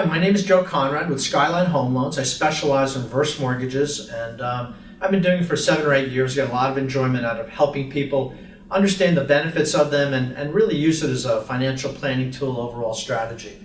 Hi, my name is Joe Conrad with Skyline Home Loans. I specialize in reverse mortgages and um, I've been doing it for seven or eight years. Got a lot of enjoyment out of helping people understand the benefits of them and, and really use it as a financial planning tool overall strategy.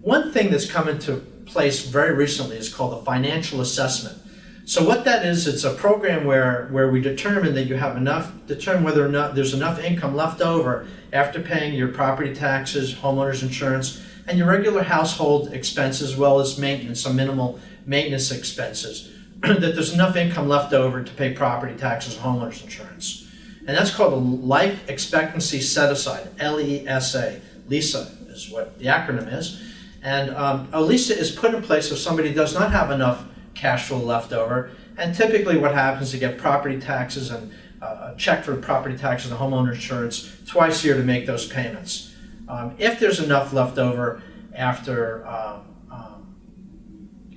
One thing that's come into place very recently is called the financial assessment. So what that is, it's a program where, where we determine that you have enough, determine whether or not there's enough income left over after paying your property taxes, homeowner's insurance, and your regular household expenses as well as maintenance, some minimal maintenance expenses, that there's enough income left over to pay property taxes homeowner's insurance. And that's called a life expectancy set aside, L-E-S-A. LESA is what the acronym is. And um, a LESA is put in place if somebody does not have enough cash flow left over. And typically what happens you get property taxes and uh, a check for property taxes and homeowner insurance twice a year to make those payments. Um, if there's enough left over after um, um,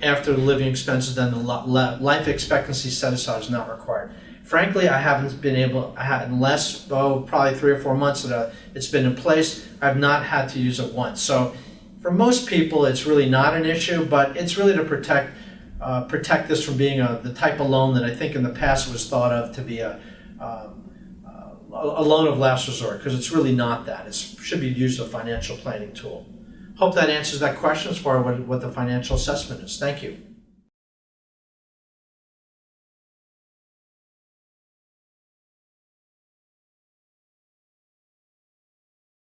after the living expenses, then the life expectancy set aside is not required. Frankly, I haven't been able, I had unless, oh, probably three or four months that it's been in place, I've not had to use it once. So for most people, it's really not an issue, but it's really to protect uh, protect this from being a, the type of loan that I think in the past was thought of to be a, um, uh, a loan of last resort, because it's really not that. It should be used as a financial planning tool. Hope that answers that question as far as what, what the financial assessment is. Thank you.